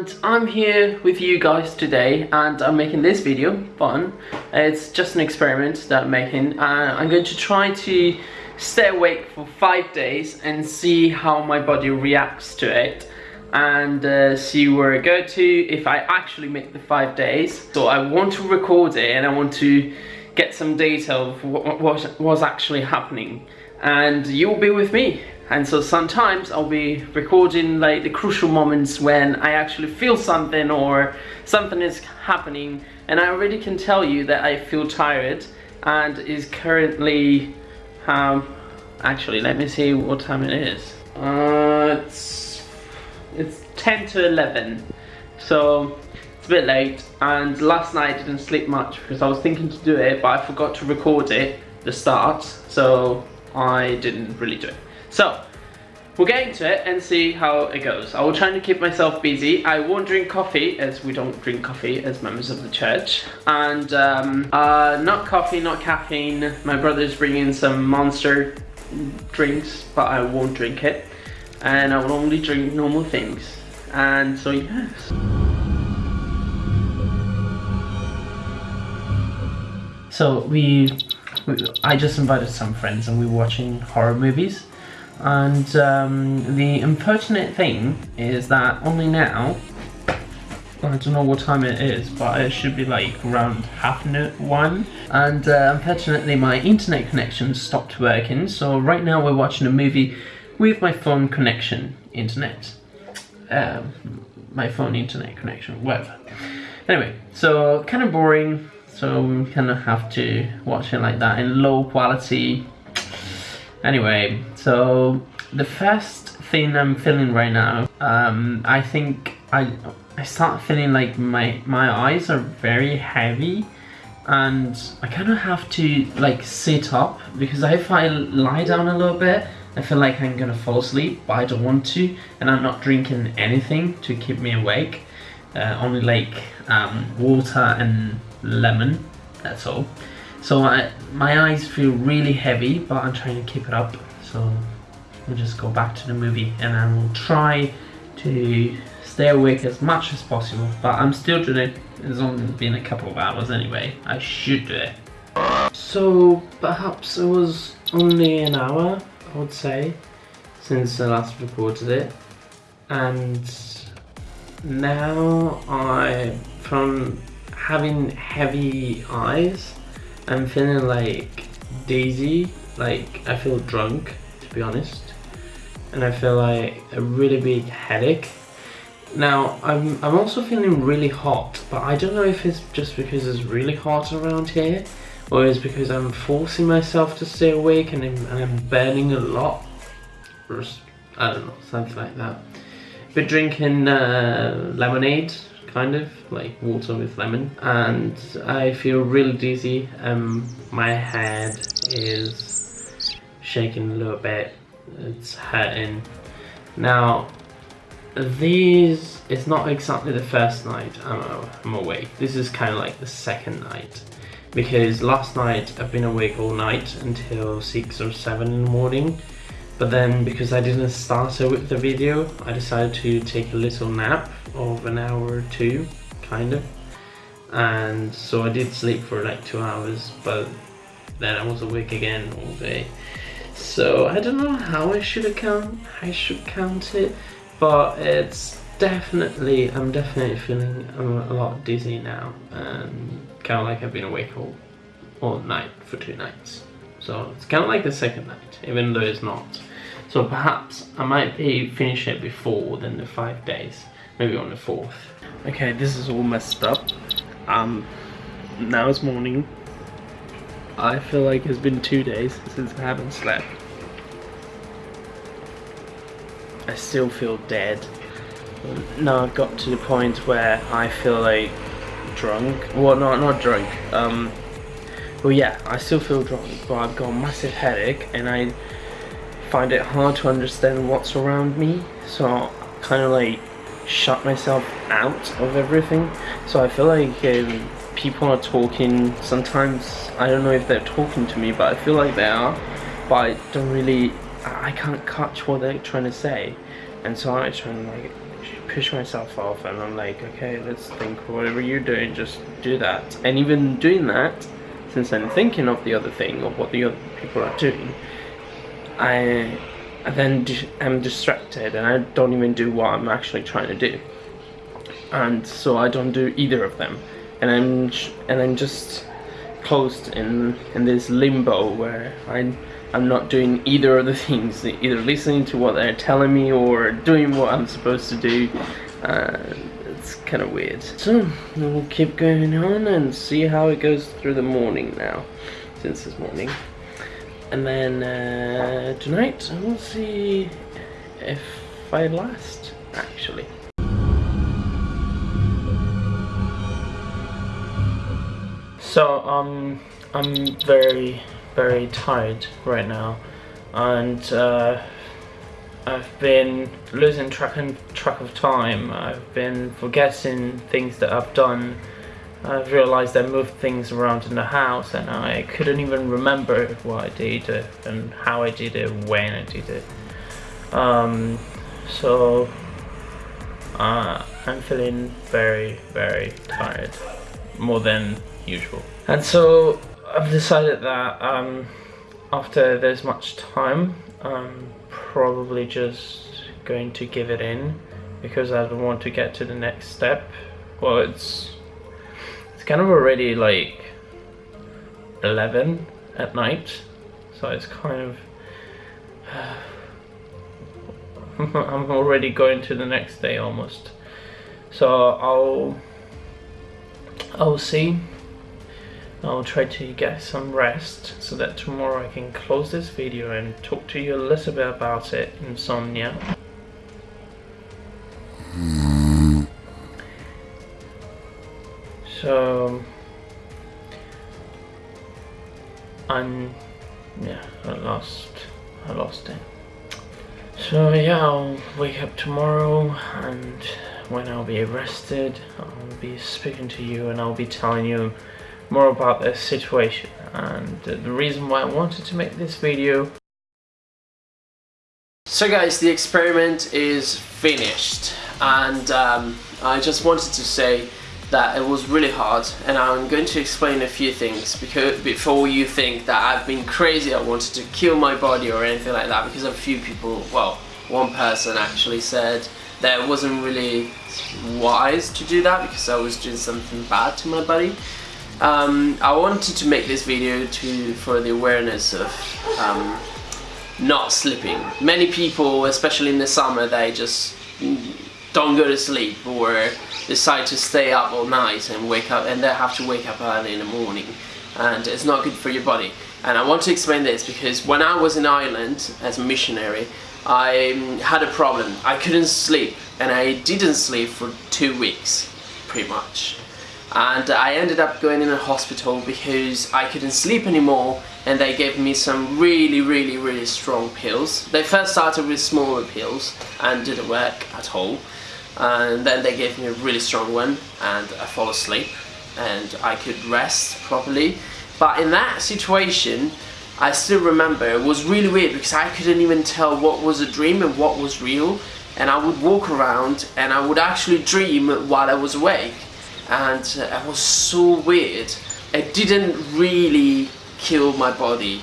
and I'm here with you guys today and I'm making this video, fun. It's just an experiment that I'm making. Uh, I'm going to try to stay awake for five days and see how my body reacts to it and uh, see where I go to if I actually make the five days. So I want to record it and I want to get some data of what was actually happening and you'll be with me and so sometimes I'll be recording like the crucial moments when I actually feel something or something is happening. And I already can tell you that I feel tired and is currently um actually let me see what time it is. Uh it's it's 10 to 11 so it's a bit late. And last night I didn't sleep much because I was thinking to do it but I forgot to record it the start. So I didn't really do it so, we'll get into it and see how it goes. I will try to keep myself busy. I won't drink coffee, as we don't drink coffee as members of the church. And um, uh, not coffee, not caffeine. My brother's bringing some monster drinks, but I won't drink it. And I will only drink normal things. And so, yes. So we, I just invited some friends and we were watching horror movies and um, the unfortunate thing is that only now, I don't know what time it is, but it should be like around half one. And uh, unfortunately my internet connection stopped working, so right now we're watching a movie with my phone connection, internet. Um, my phone internet connection, whatever. Anyway, so kind of boring, so we kind of have to watch it like that in low quality Anyway, so the first thing I'm feeling right now, um, I think I I start feeling like my my eyes are very heavy and I kind of have to like sit up because if I lie down a little bit I feel like I'm gonna fall asleep but I don't want to and I'm not drinking anything to keep me awake uh, only like um, water and lemon that's all so I, my eyes feel really heavy, but I'm trying to keep it up. So we'll just go back to the movie and I will try to stay awake as much as possible. But I'm still doing it. It's only been a couple of hours anyway. I should do it. So perhaps it was only an hour, I would say, since I last recorded it. And now I, from having heavy eyes, I'm feeling like daisy, like I feel drunk to be honest and I feel like a really big headache. Now I'm, I'm also feeling really hot but I don't know if it's just because it's really hot around here or it's because I'm forcing myself to stay awake and I'm, and I'm burning a lot or I don't know, something like that. Been drinking uh, lemonade kind of like water with lemon. And I feel really dizzy um my head is shaking a little bit it's hurting. Now these it's not exactly the first night I'm, I'm awake. This is kind of like the second night. Because last night I've been awake all night until 6 or 7 in the morning but then because I didn't start it with the video, I decided to take a little nap of an hour or two, kind of. And so I did sleep for like two hours, but then I was awake again all day. So I don't know how I should account, I should count it, but it's definitely, I'm definitely feeling a lot dizzy now, and kind of like I've been awake all, all night for two nights. So it's kind of like the second night, even though it's not. So perhaps I might be finish it before than the five days, maybe on the fourth. Okay, this is all messed up. Um, now it's morning. I feel like it's been two days since I haven't slept. I still feel dead. Now I've got to the point where I feel like drunk. Well, not not drunk. Um, well, yeah, I still feel drunk, but I've got a massive headache, and I find it hard to understand what's around me so I kind of like shut myself out of everything so I feel like um, people are talking sometimes I don't know if they're talking to me but I feel like they are but I don't really I can't catch what they're trying to say and so I try and like push myself off and I'm like, okay, let's think whatever you're doing, just do that. And even doing that, since I'm thinking of the other thing, of what the other people are doing, I, I then am distracted and I don't even do what I'm actually trying to do. And so I don't do either of them. And I'm, and I'm just closed in, in this limbo where I I'm not doing either of the things, either listening to what they're telling me or doing what I'm supposed to do. Uh, kind of weird. So, we'll keep going on and see how it goes through the morning now, since this morning. And then uh, tonight, we'll see if I last, actually. So, um, I'm very very tired right now and uh, I've been losing track and track of time. I've been forgetting things that I've done. I've realised I moved things around in the house and I couldn't even remember what I did and how I did it, when I did it. Um, so uh, I'm feeling very, very tired, more than usual. And so I've decided that um, after there's much time, I'm probably just going to give it in because I don't want to get to the next step. Well, it's it's kind of already like 11 at night, so it's kind of I'm already going to the next day almost. So I'll I'll see I'll try to get some rest so that tomorrow I can close this video and talk to you a little bit about it, insomnia. So, I'm, yeah, I lost, I lost it. So yeah, I'll wake up tomorrow and when I'll be arrested, I'll be speaking to you and I'll be telling you more about this situation and the reason why I wanted to make this video. So guys, the experiment is finished and um, I just wanted to say that it was really hard and I'm going to explain a few things because before you think that I've been crazy I wanted to kill my body or anything like that because a few people, well one person actually said that it wasn't really wise to do that because I was doing something bad to my body um, I wanted to make this video to for the awareness of um, not sleeping. Many people, especially in the summer, they just don't go to sleep or decide to stay up all night and wake up and then have to wake up early in the morning and it's not good for your body. And I want to explain this because when I was in Ireland as a missionary, I um, had a problem. I couldn't sleep and I didn't sleep for two weeks, pretty much and I ended up going in a hospital because I couldn't sleep anymore and they gave me some really really really strong pills. They first started with smaller pills and didn't work at all and then they gave me a really strong one and I fell asleep and I could rest properly but in that situation I still remember it was really weird because I couldn't even tell what was a dream and what was real and I would walk around and I would actually dream while I was awake and it was so weird. It didn't really kill my body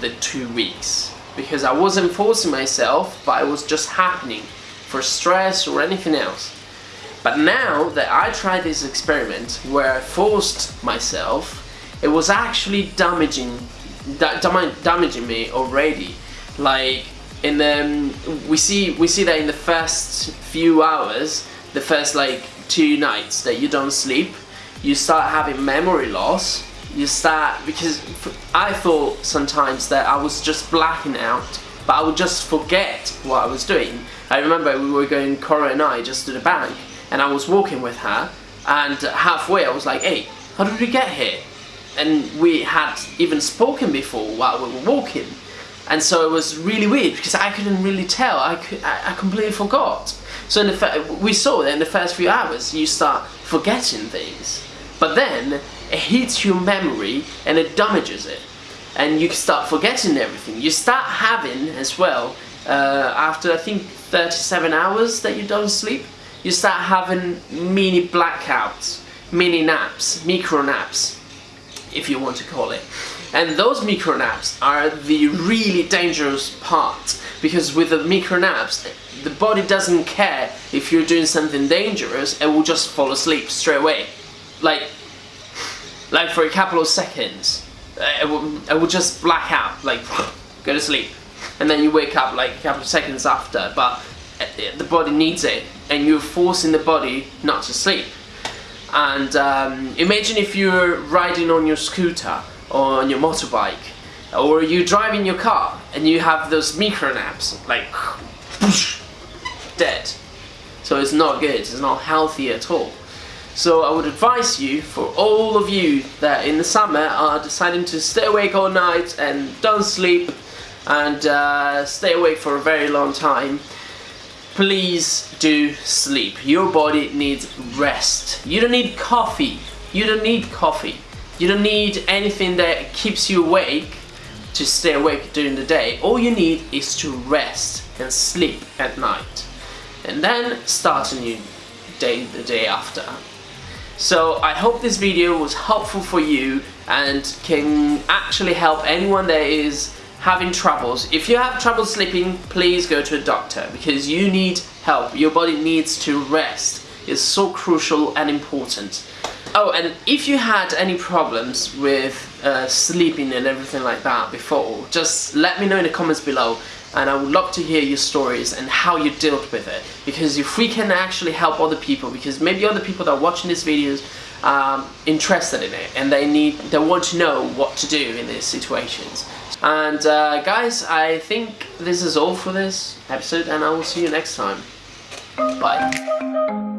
the two weeks because I wasn't forcing myself but it was just happening for stress or anything else. But now that I tried this experiment where I forced myself, it was actually damaging da damaging me already. Like in the we see we see that in the first few hours, the first like two nights that you don't sleep, you start having memory loss. You start, because I thought sometimes that I was just blacking out, but I would just forget what I was doing. I remember we were going, Cora and I, just to the bank, and I was walking with her, and halfway I was like, hey, how did we get here? And we had even spoken before while we were walking. And so it was really weird because I couldn't really tell. I, could, I, I completely forgot. So in the we saw that in the first few hours you start forgetting things, but then it hits your memory and it damages it, and you start forgetting everything. You start having as well uh, after I think 37 hours that you don't sleep, you start having mini blackouts, mini naps, micro naps, if you want to call it. And those micro naps are the really dangerous part because with the micro naps, the body doesn't care if you're doing something dangerous, it will just fall asleep straight away. Like, like for a couple of seconds, uh, it will, will just black out, like go to sleep. And then you wake up like a couple of seconds after, but uh, the body needs it and you're forcing the body not to sleep. And um, imagine if you're riding on your scooter or on your motorbike or you're driving your car and you have those micro naps like dead so it's not good it's not healthy at all so I would advise you for all of you that in the summer are deciding to stay awake all night and don't sleep and uh, stay awake for a very long time please do sleep your body needs rest you don't need coffee you don't need coffee you don't need anything that keeps you awake to stay awake during the day. All you need is to rest and sleep at night. And then start a new day the day after. So I hope this video was helpful for you and can actually help anyone that is having troubles. If you have trouble sleeping, please go to a doctor because you need help. Your body needs to rest. It's so crucial and important. Oh, and if you had any problems with uh, sleeping and everything like that before, just let me know in the comments below and I would love to hear your stories and how you dealt with it. Because if we can actually help other people because maybe other people that are watching these videos are um, interested in it and they need they want to know what to do in these situations. And uh, guys I think this is all for this episode and I will see you next time. Bye